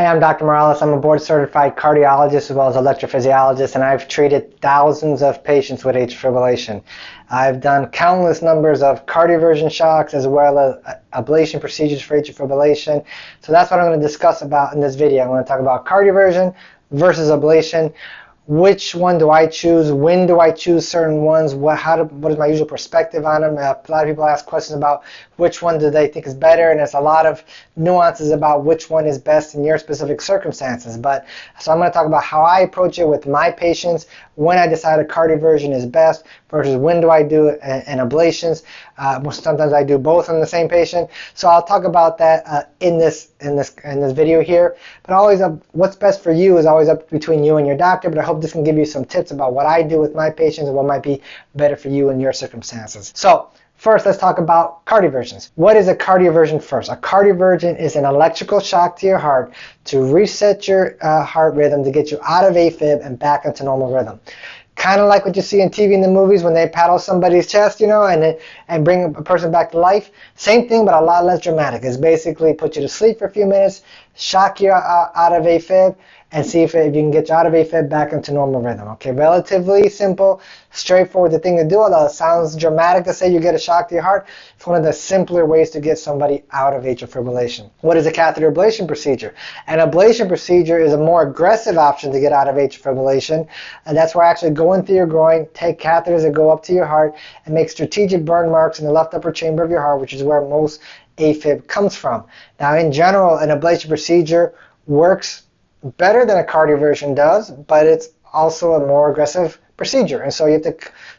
Hey, I'm Dr. Morales. I'm a board certified cardiologist as well as electrophysiologist, and I've treated thousands of patients with atrial fibrillation. I've done countless numbers of cardioversion shocks as well as uh, ablation procedures for atrial fibrillation. So that's what I'm going to discuss about in this video. I'm going to talk about cardioversion versus ablation which one do I choose? When do I choose certain ones? What, how do, what is my usual perspective on them? A lot of people ask questions about which one do they think is better, and there's a lot of nuances about which one is best in your specific circumstances. But so I'm going to talk about how I approach it with my patients, when I decide a cardioversion is best versus when do I do an ablations. Uh, sometimes I do both on the same patient. So I'll talk about that uh, in this in this in this video here. But always, up, what's best for you is always up between you and your doctor. But I hope this can give you some tips about what I do with my patients and what might be better for you in your circumstances. So First, let's talk about cardioversions. What is a cardioversion first? A cardioversion is an electrical shock to your heart to reset your uh, heart rhythm to get you out of AFib and back into normal rhythm. Kind of like what you see in TV in the movies when they paddle somebody's chest, you know, and and bring a person back to life. Same thing, but a lot less dramatic. It's basically put you to sleep for a few minutes, shock you out of AFib, and see if, if you can get you out of AFib back into normal rhythm. Okay, relatively simple, straightforward the thing to do, although it sounds dramatic to say you get a shock to your heart. It's one of the simpler ways to get somebody out of atrial fibrillation. What is a catheter ablation procedure? An ablation procedure is a more aggressive option to get out of atrial fibrillation, and that's where I actually go into your groin, take catheters that go up to your heart, and make strategic burn marks in the left upper chamber of your heart, which is where most AFib comes from. Now, in general, an ablation procedure works better than a cardioversion does, but it's also a more aggressive procedure. And so you have to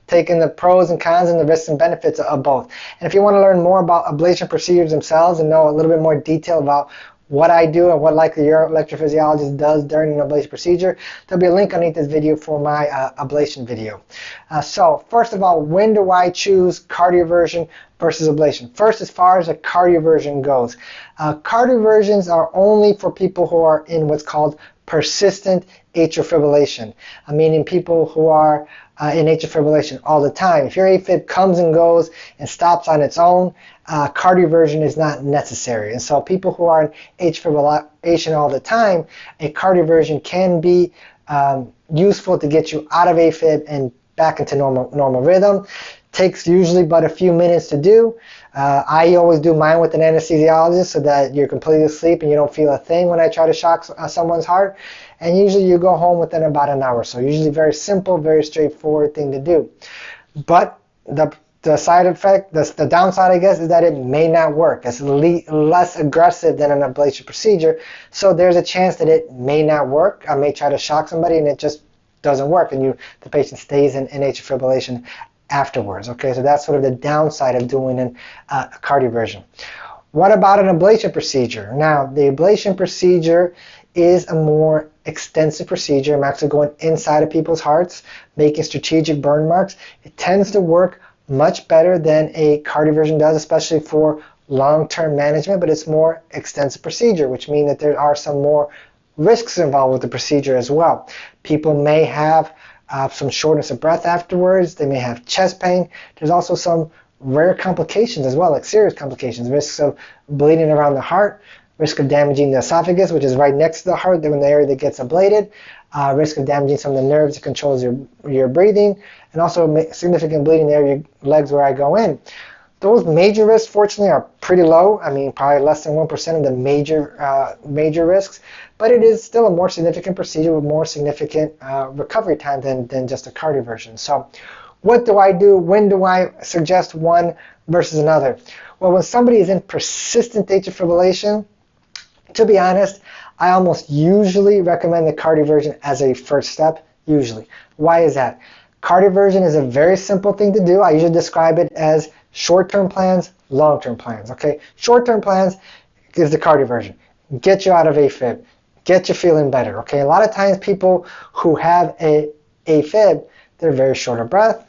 take in the pros and cons and the risks and benefits of both. And if you want to learn more about ablation procedures themselves and know a little bit more detail about what I do and what likely your electrophysiologist does during an ablation procedure, there'll be a link underneath this video for my uh, ablation video. Uh, so first of all, when do I choose cardioversion versus ablation? First, as far as a cardioversion goes, uh, cardioversions are only for people who are in what's called persistent atrial fibrillation, uh, meaning people who are uh, in atrial fibrillation all the time. If your AFib comes and goes and stops on its own, uh, cardioversion is not necessary. And so people who are in atrial fibrillation all the time, a cardioversion can be um, useful to get you out of AFib and back into normal normal rhythm. Takes usually but a few minutes to do. Uh, I always do mine with an anesthesiologist so that you're completely asleep and you don't feel a thing when I try to shock uh, someone's heart. And usually you go home within about an hour. So usually very simple, very straightforward thing to do. But the the side effect, the, the downside, I guess, is that it may not work. It's le less aggressive than an ablation procedure, so there's a chance that it may not work. I may try to shock somebody and it just doesn't work, and you the patient stays in, in atrial fibrillation afterwards. Okay, so that's sort of the downside of doing an, uh, a cardioversion. What about an ablation procedure? Now, the ablation procedure is a more extensive procedure. I'm actually going inside of people's hearts, making strategic burn marks. It tends to work much better than a cardioversion does, especially for long-term management, but it's more extensive procedure, which means that there are some more risks involved with the procedure as well. People may have uh, some shortness of breath afterwards. They may have chest pain. There's also some rare complications as well, like serious complications, risks of bleeding around the heart, risk of damaging the esophagus, which is right next to the heart, the area that gets ablated, uh, risk of damaging some of the nerves that controls your, your breathing, and also significant bleeding near your legs where I go in. Those major risks, fortunately, are pretty low. I mean, probably less than 1% of the major, uh, major risks but it is still a more significant procedure with more significant uh, recovery time than, than just a cardioversion. So what do I do? When do I suggest one versus another? Well, when somebody is in persistent atrial fibrillation, to be honest, I almost usually recommend the cardioversion as a first step, usually. Why is that? Cardioversion is a very simple thing to do. I usually describe it as short-term plans, long-term plans. Okay, short-term plans is the cardioversion. Get you out of AFib get you feeling better. Okay, a lot of times people who have a AFib, they're very short of breath.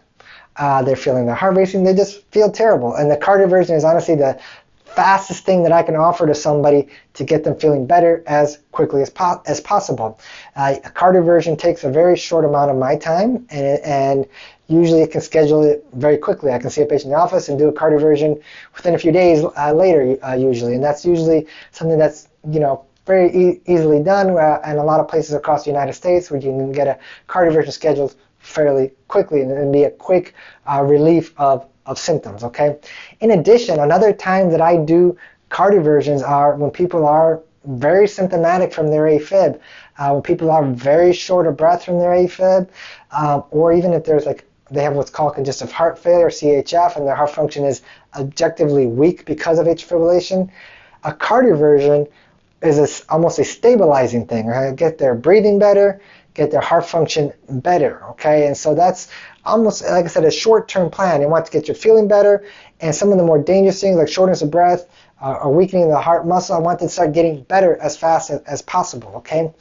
Uh, they're feeling their heart racing. They just feel terrible. And the cardioversion is honestly the fastest thing that I can offer to somebody to get them feeling better as quickly as, po as possible. Uh, a cardioversion takes a very short amount of my time, and, and usually I can schedule it very quickly. I can see a patient in the office and do a cardioversion within a few days uh, later, uh, usually, and that's usually something that's you know very e easily done uh, and a lot of places across the United States where you can get a cardioversion scheduled fairly quickly and it'd be a quick uh, relief of, of symptoms, okay? In addition, another time that I do cardioversions are when people are very symptomatic from their AFib, uh, when people are very short of breath from their AFib, um, or even if there's like they have what's called congestive heart failure, CHF, and their heart function is objectively weak because of atrial fibrillation. A cardioversion is a, almost a stabilizing thing, right? Get their breathing better, get their heart function better, okay? And so that's almost, like I said, a short-term plan. You want to get your feeling better, and some of the more dangerous things like shortness of breath uh, or weakening the heart muscle, I want to start getting better as fast as, as possible, okay?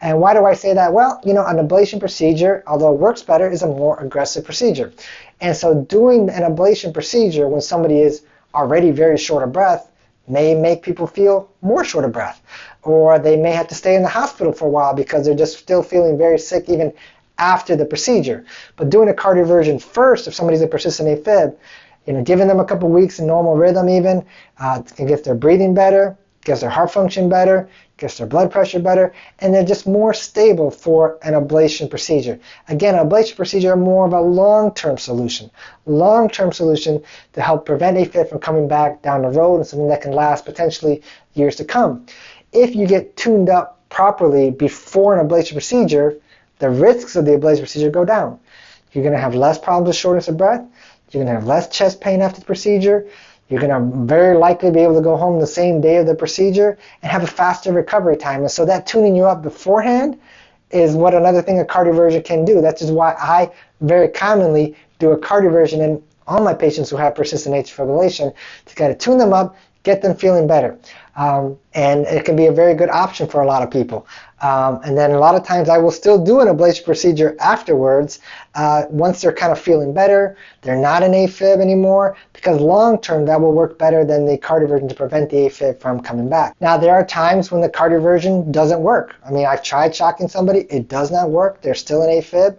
And why do I say that? Well, you know, an ablation procedure, although it works better, is a more aggressive procedure. And so doing an ablation procedure when somebody is already very short of breath may make people feel more short of breath. Or they may have to stay in the hospital for a while because they're just still feeling very sick even after the procedure. But doing a cardioversion first, if somebody's a persistent AFib, you know, giving them a couple weeks in normal rhythm even, uh, can get their breathing better, gets their heart function better, gets their blood pressure better, and they're just more stable for an ablation procedure. Again, ablation procedure are more of a long-term solution. Long-term solution to help prevent AFib from coming back down the road and something that can last potentially years to come. If you get tuned up properly before an ablation procedure, the risks of the ablation procedure go down. You're going to have less problems with shortness of breath. You're going to have less chest pain after the procedure. You're going to very likely be able to go home the same day of the procedure and have a faster recovery time. And so that tuning you up beforehand is what another thing a cardioversion can do. That's just why I very commonly do a cardioversion in all my patients who have persistent atrial fibrillation to kind of tune them up, get them feeling better. Um, and it can be a very good option for a lot of people. Um, and then a lot of times I will still do an ablation procedure afterwards uh, once they're kind of feeling better, they're not in AFib anymore, because long term that will work better than the cardioversion to prevent the AFib from coming back. Now there are times when the cardioversion doesn't work. I mean I've tried shocking somebody, it does not work, they're still in AFib.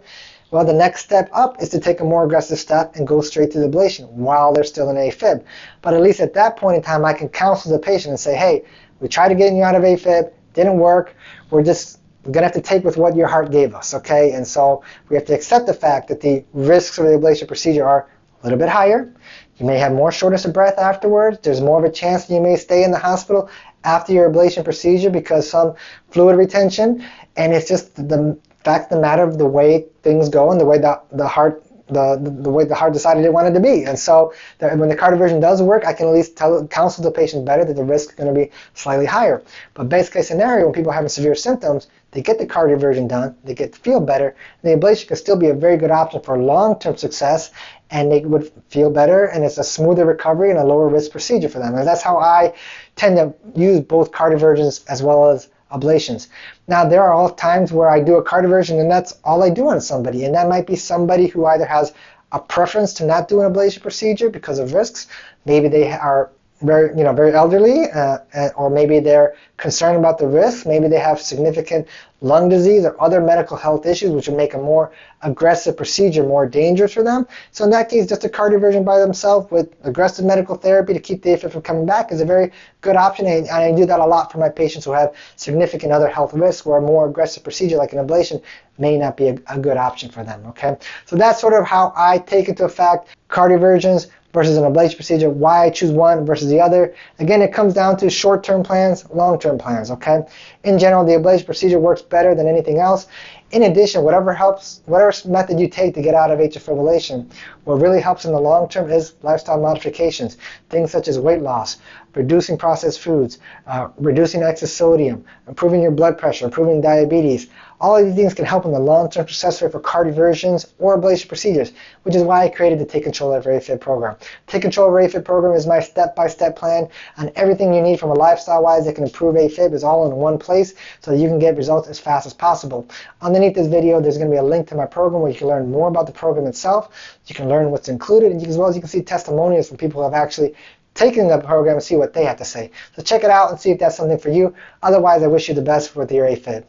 Well, the next step up is to take a more aggressive step and go straight to the ablation while they're still in AFib. But at least at that point in time, I can counsel the patient and say, hey, we tried to get you out of AFib, didn't work. We're just going to have to take with what your heart gave us, okay? And so we have to accept the fact that the risks of the ablation procedure are a little bit higher. You may have more shortness of breath afterwards. There's more of a chance that you may stay in the hospital after your ablation procedure because some fluid retention. And it's just the of the matter of the way things go and the way that the heart the, the, the, way the heart decided it wanted to be. And so the, when the cardioversion does work, I can at least tell, counsel the patient better that the risk is going to be slightly higher. But best case scenario, when people are having severe symptoms, they get the cardioversion done, they get to feel better, and the ablation can still be a very good option for long-term success, and they would feel better, and it's a smoother recovery and a lower risk procedure for them. And that's how I tend to use both cardioversions as well as ablations. Now there are all times where I do a cardioversion and that's all I do on somebody and that might be somebody who either has a preference to not do an ablation procedure because of risks. Maybe they are very, you know, very elderly, uh, or maybe they're concerned about the risk. Maybe they have significant lung disease or other medical health issues, which would make a more aggressive procedure more dangerous for them. So in that case, just a cardioversion by themselves with aggressive medical therapy to keep the AFib from coming back is a very good option. And I do that a lot for my patients who have significant other health risks, where a more aggressive procedure like an ablation may not be a, a good option for them. Okay, so that's sort of how I take into effect cardioversions versus an ablation procedure, why I choose one versus the other. Again, it comes down to short-term plans, long-term plans, okay? In general, the ablation procedure works better than anything else. In addition, whatever helps, whatever method you take to get out of atrial fibrillation, what really helps in the long term is lifestyle modifications. Things such as weight loss, reducing processed foods, uh, reducing excess sodium, improving your blood pressure, improving diabetes, all of these things can help in the long-term success rate for cardioversions or ablation procedures, which is why I created the Take Control of AFib program. Take Control of AFib program is my step-by-step plan on everything you need from a lifestyle-wise that can improve AFib is all in one place so that you can get results as fast as possible. Underneath this video, there's going to be a link to my program where you can learn more about the program itself. You can learn what's included, and as well as you can see testimonials from people who have actually taken the program and see what they have to say. So check it out and see if that's something for you. Otherwise, I wish you the best with your AFib.